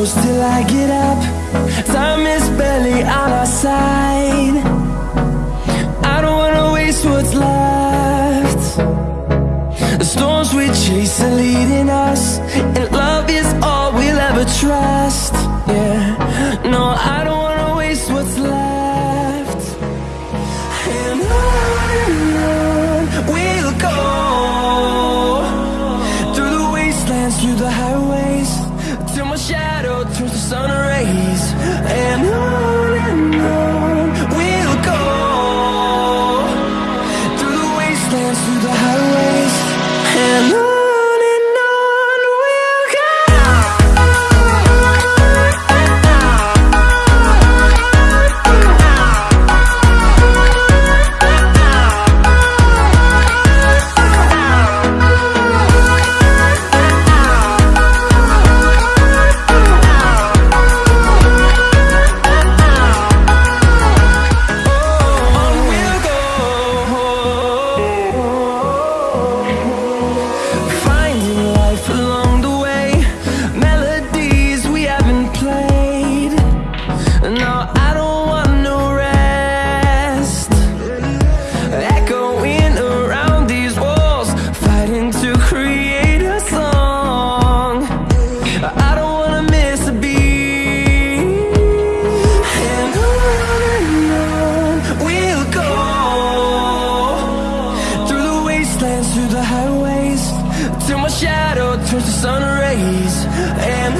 close till I get up. Time is barely on our side. I don't wanna waste what's left. The storms we chase are leading us And love is all we'll ever trust. Yeah, no, I don't wanna waste what's left. And on we'll go Through the wastelands, through the highways my shadow turns to sun rays. And till my shadow turns to sun rays. And